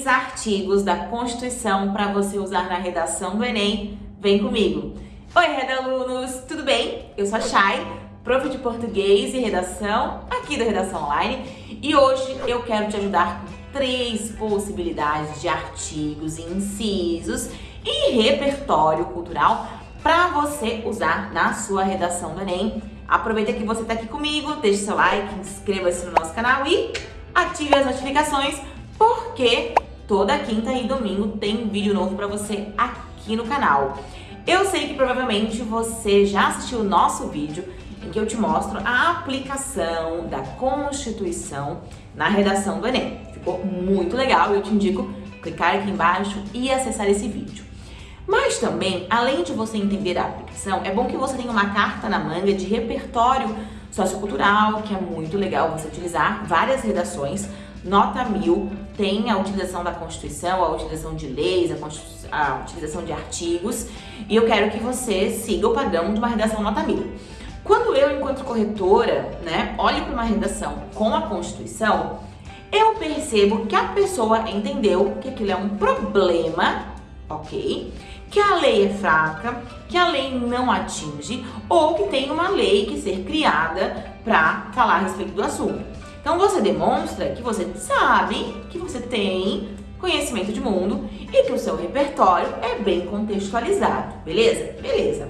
três artigos da Constituição para você usar na redação do Enem. Vem comigo! Oi, redalunos! Tudo bem? Eu sou a Chay, prof de português e redação aqui da Redação Online e hoje eu quero te ajudar com três possibilidades de artigos, incisos e repertório cultural para você usar na sua redação do Enem. Aproveita que você está aqui comigo, deixe seu like, inscreva-se no nosso canal e ative as notificações porque toda quinta e domingo tem vídeo novo para você aqui no canal. Eu sei que provavelmente você já assistiu o nosso vídeo em que eu te mostro a aplicação da Constituição na redação do Enem. Ficou muito legal eu te indico clicar aqui embaixo e acessar esse vídeo. Mas também, além de você entender a aplicação, é bom que você tenha uma carta na manga de repertório sociocultural, que é muito legal você utilizar várias redações Nota 1000 tem a utilização da Constituição, a utilização de leis, a, a, utilização de artigos e eu quero que você siga o padrão de uma redação nota 1000. Quando eu, enquanto corretora, né, olho para uma redação com a Constituição, eu percebo que a pessoa entendeu que aquilo é um problema, ok? Que a lei é fraca, que a lei não atinge ou que tem uma lei que ser criada para falar a respeito do assunto. Então você demonstra que você sabe, que você tem conhecimento de mundo e que o seu repertório é bem contextualizado, beleza? Beleza.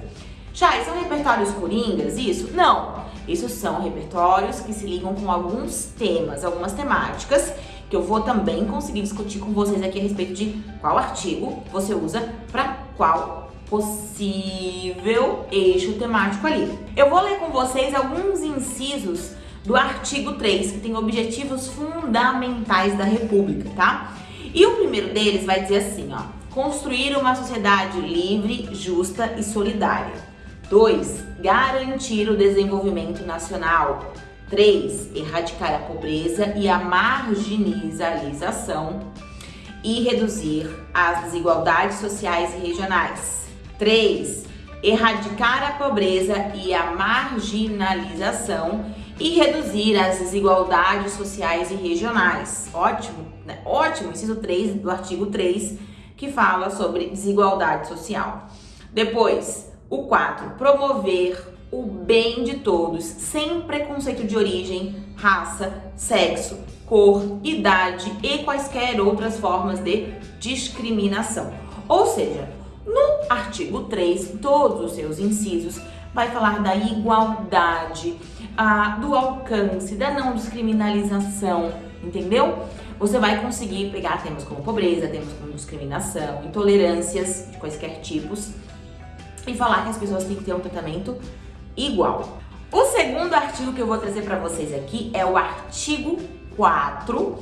Já, são repertórios coringas, isso? Não. Isso são repertórios que se ligam com alguns temas, algumas temáticas, que eu vou também conseguir discutir com vocês aqui a respeito de qual artigo você usa para qual possível eixo temático ali. Eu vou ler com vocês alguns incisos do artigo 3, que tem objetivos fundamentais da República, tá? E o primeiro deles vai dizer assim, ó, construir uma sociedade livre, justa e solidária. 2. Garantir o desenvolvimento nacional. 3. Erradicar a pobreza e a marginalização e reduzir as desigualdades sociais e regionais. 3. Erradicar a pobreza e a marginalização e reduzir as desigualdades sociais e regionais. Ótimo, né? Ótimo, inciso 3 do artigo 3, que fala sobre desigualdade social. Depois, o 4, promover o bem de todos, sem preconceito de origem, raça, sexo, cor, idade e quaisquer outras formas de discriminação. Ou seja, no artigo 3, todos os seus incisos vai falar da igualdade, a, do alcance, da não descriminalização, entendeu? Você vai conseguir pegar temas como pobreza, temas como discriminação, intolerâncias de quaisquer tipos e falar que as pessoas têm que ter um tratamento igual. O segundo artigo que eu vou trazer para vocês aqui é o artigo 4,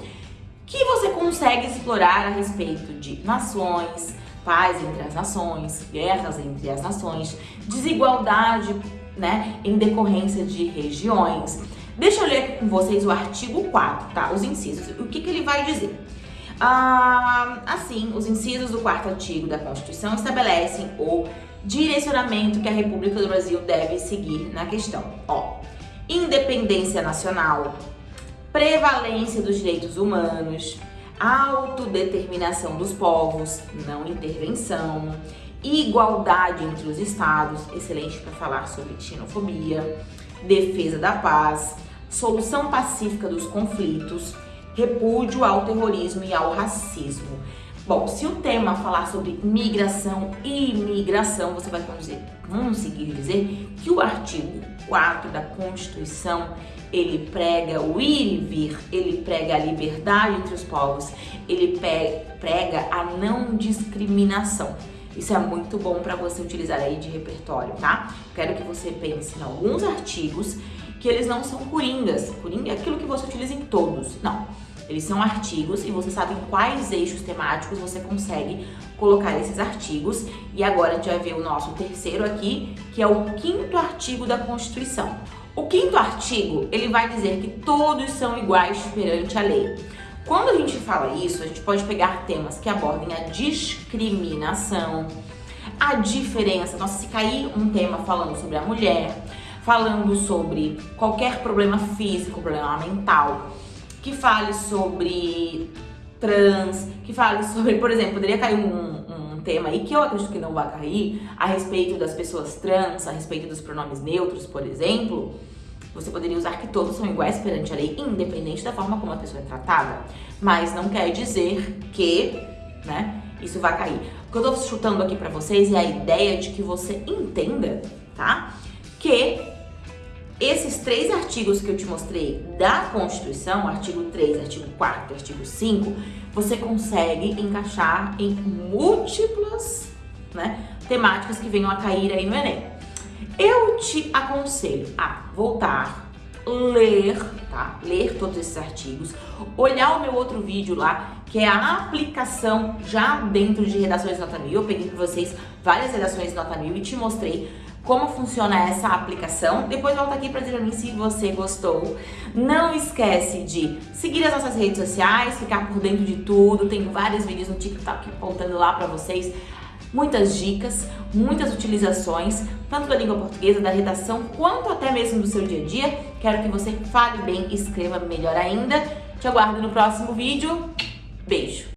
que você consegue explorar a respeito de nações, paz entre as nações, guerras entre as nações, desigualdade né, em decorrência de regiões. Deixa eu ler com vocês o artigo 4, tá? Os incisos. O que, que ele vai dizer? Ah, assim, os incisos do quarto artigo da Constituição estabelecem o direcionamento que a República do Brasil deve seguir na questão. Ó, independência nacional, prevalência dos direitos humanos, autodeterminação dos povos, não intervenção, igualdade entre os estados, excelente para falar sobre xenofobia, defesa da paz, solução pacífica dos conflitos, repúdio ao terrorismo e ao racismo. Bom, se o tema falar sobre migração e imigração, você vai conseguir dizer que o artigo 4 da Constituição, ele prega o ir e vir, ele prega a liberdade entre os povos, ele prega a não discriminação. Isso é muito bom para você utilizar aí de repertório, tá? Quero que você pense em alguns artigos que eles não são coringas. Coringa é aquilo que você utiliza em todos. Não. Eles são artigos e você sabe em quais eixos temáticos você consegue colocar esses artigos. E agora a gente vai ver o nosso terceiro aqui, que é o quinto artigo da Constituição. O quinto artigo, ele vai dizer que todos são iguais perante a lei. Quando a gente fala isso, a gente pode pegar temas que abordem a discriminação, a diferença. Nossa, se cair um tema falando sobre a mulher, falando sobre qualquer problema físico, problema mental, que fale sobre trans, que fale sobre, por exemplo, poderia cair um, um tema aí que eu acredito que não vai cair, a respeito das pessoas trans, a respeito dos pronomes neutros, por exemplo, você poderia usar que todos são iguais perante a lei, independente da forma como a pessoa é tratada. Mas não quer dizer que, né, isso vai cair. O que eu tô chutando aqui pra vocês é a ideia de que você entenda, tá? Que esses três artigos que eu te mostrei da Constituição, artigo 3, artigo 4 artigo 5, você consegue encaixar em múltiplas né, temáticas que venham a cair aí no Enem. Eu te aconselho a voltar, ler, tá? Ler todos esses artigos, olhar o meu outro vídeo lá, que é a aplicação já dentro de redações nota mil. Eu peguei para vocês várias redações nota mil e te mostrei como funciona essa aplicação. Depois volta aqui para dizer a mim se você gostou. Não esquece de seguir as nossas redes sociais, ficar por dentro de tudo. Tenho vários vídeos no TikTok apontando lá para vocês. Muitas dicas, muitas utilizações, tanto da língua portuguesa, da redação, quanto até mesmo do seu dia a dia. Quero que você fale bem, escreva melhor ainda. Te aguardo no próximo vídeo. Beijo!